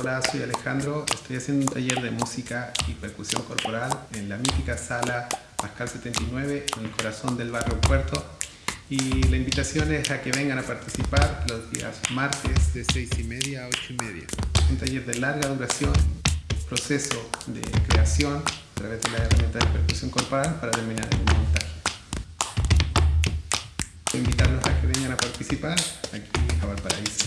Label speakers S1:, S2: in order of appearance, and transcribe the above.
S1: Hola, soy Alejandro, estoy haciendo un taller de música y percusión corporal en la mítica sala Pascal 79 en el corazón del barrio Puerto y la invitación es a que vengan a participar los días martes de 6 y media a 8 y media. Un taller de larga duración, proceso de creación a través de la herramienta de percusión corporal para terminar en un montaje. Invitarlos a que vengan a participar aquí a Valparaíso,